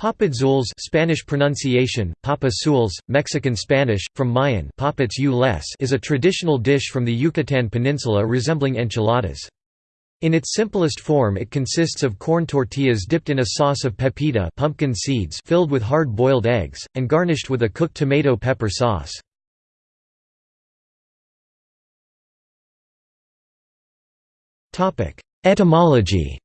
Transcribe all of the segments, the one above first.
Papadzules Spanish pronunciation, papa Mexican Spanish, from Mayan is a traditional dish from the Yucatan Peninsula resembling enchiladas. In its simplest form it consists of corn tortillas dipped in a sauce of pepita pumpkin seeds filled with hard-boiled eggs, and garnished with a cooked tomato pepper sauce. Etymology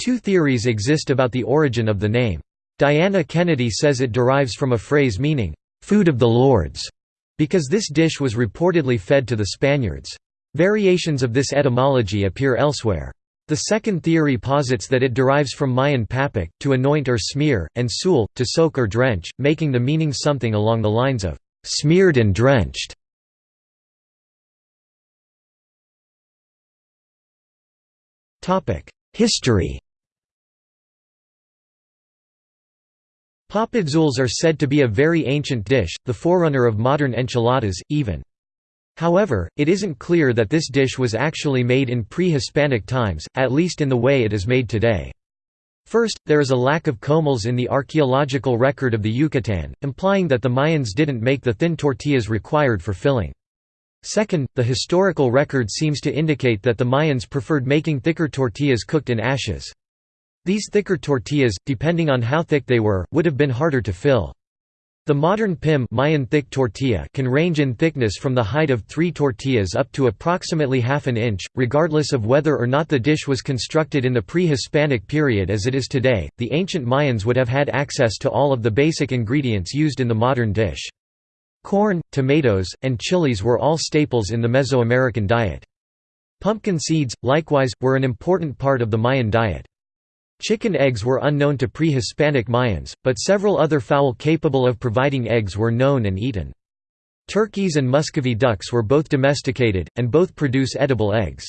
Two theories exist about the origin of the name. Diana Kennedy says it derives from a phrase meaning, "'food of the lords' because this dish was reportedly fed to the Spaniards. Variations of this etymology appear elsewhere. The second theory posits that it derives from Mayan papik, to anoint or smear, and sul, to soak or drench, making the meaning something along the lines of, "'smeared and drenched'". History Papadzules are said to be a very ancient dish, the forerunner of modern enchiladas, even. However, it isn't clear that this dish was actually made in pre-Hispanic times, at least in the way it is made today. First, there is a lack of comals in the archaeological record of the Yucatan, implying that the Mayans didn't make the thin tortillas required for filling. Second, the historical record seems to indicate that the Mayans preferred making thicker tortillas cooked in ashes. These thicker tortillas, depending on how thick they were, would have been harder to fill. The modern pim Mayan thick tortilla can range in thickness from the height of three tortillas up to approximately half an inch, regardless of whether or not the dish was constructed in the pre-Hispanic period as it is today. The ancient Mayans would have had access to all of the basic ingredients used in the modern dish. Corn, tomatoes, and chilies were all staples in the Mesoamerican diet. Pumpkin seeds, likewise, were an important part of the Mayan diet. Chicken eggs were unknown to pre-Hispanic Mayans, but several other fowl capable of providing eggs were known and eaten. Turkeys and Muscovy ducks were both domesticated, and both produce edible eggs.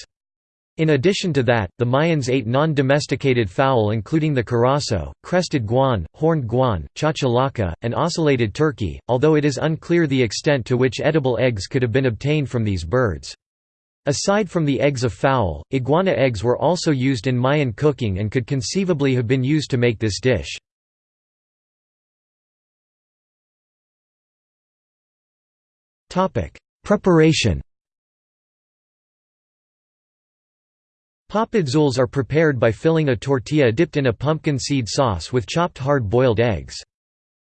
In addition to that, the Mayans ate non-domesticated fowl including the curassow, crested guan, horned guan, chachalaca, and ocellated turkey, although it is unclear the extent to which edible eggs could have been obtained from these birds. Aside from the eggs of fowl, iguana eggs were also used in Mayan cooking and could conceivably have been used to make this dish. Preparation Papadzules are prepared by filling a tortilla dipped in a pumpkin seed sauce with chopped hard-boiled eggs.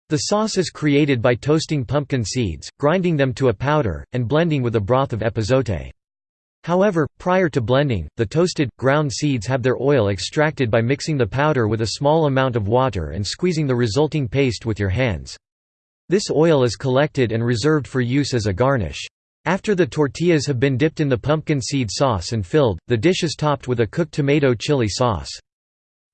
The sauce is created by toasting pumpkin seeds, grinding them to a powder, and blending with a broth of epazote. However, prior to blending, the toasted, ground seeds have their oil extracted by mixing the powder with a small amount of water and squeezing the resulting paste with your hands. This oil is collected and reserved for use as a garnish. After the tortillas have been dipped in the pumpkin seed sauce and filled, the dish is topped with a cooked tomato chili sauce.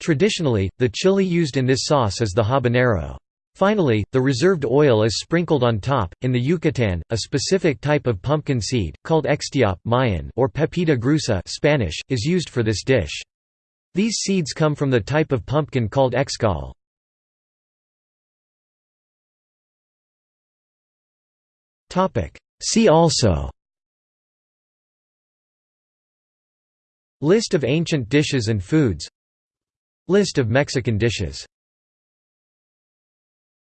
Traditionally, the chili used in this sauce is the habanero. Finally, the reserved oil is sprinkled on top. In the Yucatan, a specific type of pumpkin seed, called extiop Mayan or pepita gruesa Spanish, is used for this dish. These seeds come from the type of pumpkin called excal. See also List of ancient dishes and foods List of Mexican dishes